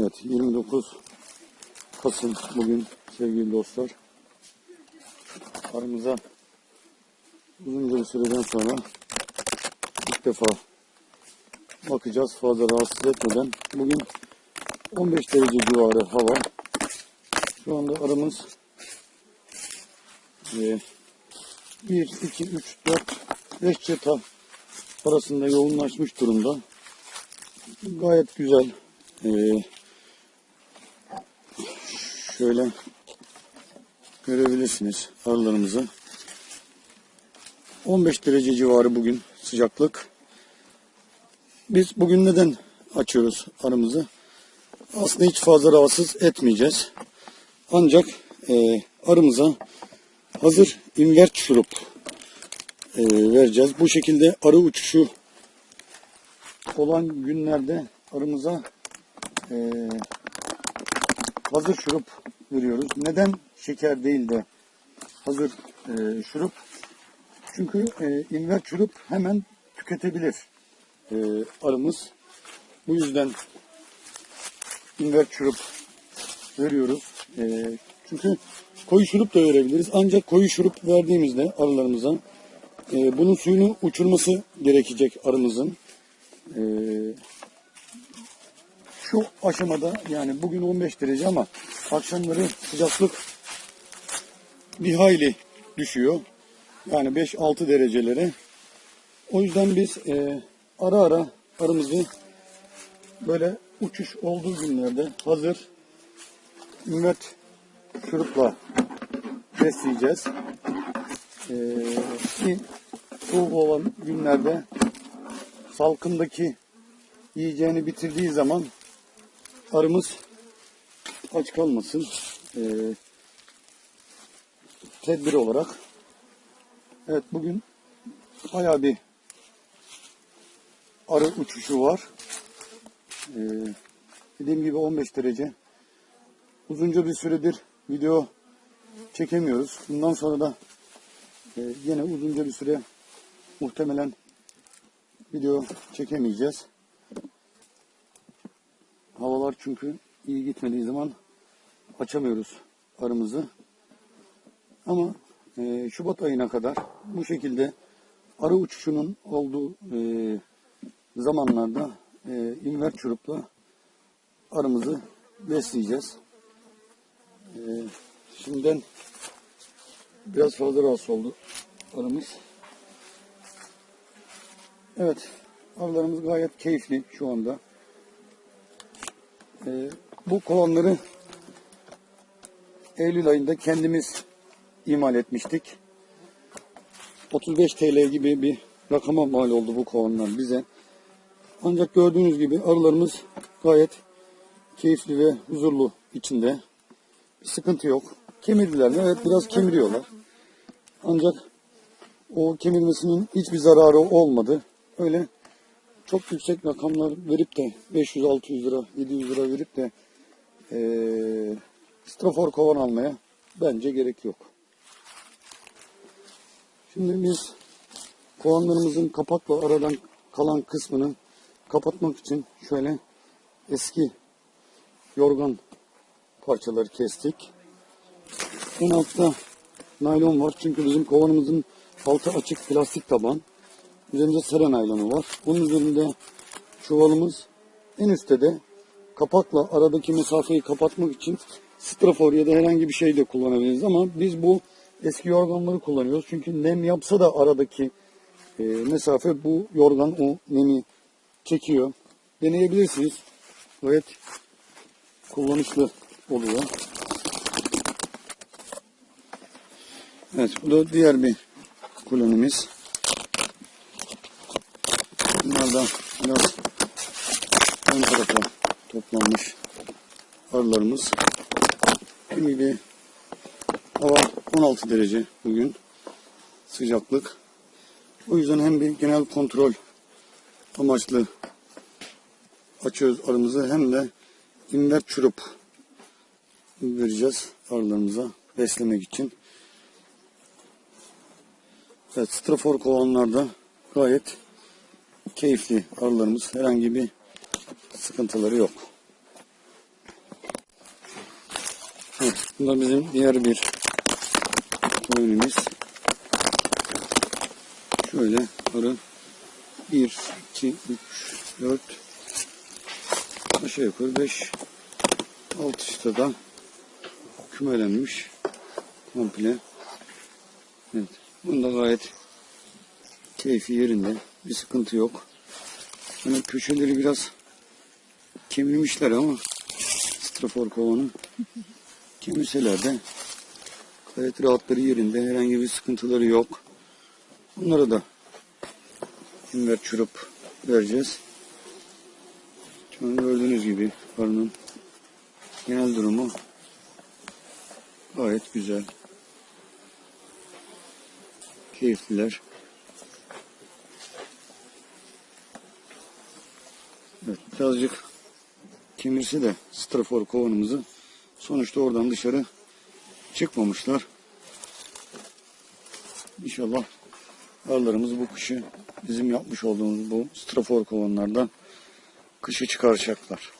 Evet 29 Kasım bugün sevgili dostlar. Aramıza uzunca bir süreden sonra ilk defa bakacağız fazla rahatsız etmeden. Bugün 15 derece civarı hava. Şu anda aramız e, 1, 2, 3, 4, 5 çeta arasında yoğunlaşmış durumda. Gayet güzel. Ee, şöyle görebilirsiniz arılarımızı. 15 derece civarı bugün sıcaklık. Biz bugün neden açıyoruz arımızı? Aslında hiç fazla rahatsız etmeyeceğiz. Ancak e, arımıza hazır invert şurup e, vereceğiz. Bu şekilde arı uçuşu olan günlerde arımıza e, hazır şurup veriyoruz. Neden şeker değil de hazır e, şurup? Çünkü e, invert şurup hemen tüketebilir e, arımız. Bu yüzden invert şurup veriyoruz. E, çünkü koyu şurup da verebiliriz. Ancak koyu şurup verdiğimizde arılarımıza e, bunun suyunu uçurması gerekecek arımızın. E, şu aşamada yani bugün 15 derece ama akşamları sıcaklık bir hayli düşüyor. Yani 5-6 derecelere. O yüzden biz e, ara ara arımızı böyle uçuş olduğu günlerde hazır ümmet şurupla besleyeceğiz. Ee, soğuk olan günlerde salkımdaki yiyeceğini bitirdiği zaman arımız aç kalmasın. Ee, tedbir olarak. Evet bugün bayağı bir arı uçuşu var. Ee, dediğim gibi 15 derece. Uzunca bir süredir video çekemiyoruz. Bundan sonra da e, yine uzunca bir süre muhtemelen video çekemeyeceğiz. Havalar çünkü iyi gitmediği zaman açamıyoruz arımızı. Ama e, Şubat ayına kadar bu şekilde arı uçuşunun olduğu e, zamanlarda e, invert çurupla arımızı besleyeceğiz. E, şimdiden biraz fazla rahatsız oldu arımız. Evet, arılarımız gayet keyifli şu anda. E, bu kovanları Eylül ayında kendimiz imal etmiştik. 35 TL gibi bir rakama mal oldu bu kovanlar bize. Ancak gördüğünüz gibi arılarımız gayet keyifli ve huzurlu içinde. Bir sıkıntı yok. Kemirdiler mi? Evet biraz kemiriyorlar. Ancak o kemirmesinin hiçbir zararı olmadı. Öyle çok yüksek rakamlar verip de 500-600 lira, 700 lira verip de ee, strafor kovan almaya bence gerek yok. Şimdi biz kovanlarımızın kapakla aradan kalan kısmını kapatmak için şöyle eski yorgan parçaları kestik. En altta naylon var çünkü bizim kovanımızın altı açık plastik taban. Üzerinde sera naylonu var. Bunun üzerinde çuvalımız en üstte de kapakla aradaki mesafeyi kapatmak için strafor ya da herhangi bir şey de kullanabiliriz ama biz bu eski yorganları kullanıyoruz. Çünkü nem yapsa da aradaki e, mesafe bu yorgan o nemi çekiyor. Deneyebilirsiniz. Gayet kullanışlı oluyor. Evet bu da diğer bir kolonimiz. Bunlar da biraz ön tarafa toplanmış arılarımız. Şimdi hava 16 derece bugün sıcaklık. O yüzden hem bir genel kontrol amaçlı açıyoruz arımızı hem de invert çurup vereceğiz arılarımıza beslemek için. Evet, strafor kovanlarda gayet keyifli arılarımız. Herhangi bir sıkıntıları yok. Bu da bizim diğer bir koyunumuz. Şöyle arı 1, 2, 3, 4 aşağı yukarı 5 alt üstte da kümelenmiş komple. Evet. Bunda gayet keyfi yerinde. Bir sıkıntı yok. Hani köşeleri biraz kemirmişler ama strafor kovanı kemirseler de gayet rahatları yerinde. Herhangi bir sıkıntıları yok. Bunlara da inver çürüp vereceğiz. Şu gördüğünüz gibi arının genel durumu gayet güzel. Keyifliler. Evet, birazcık kemirse de strafor kovanımızı sonuçta oradan dışarı çıkmamışlar. İnşallah arılarımız bu kışı bizim yapmış olduğumuz bu strafor kovanlardan kışı çıkaracaklar.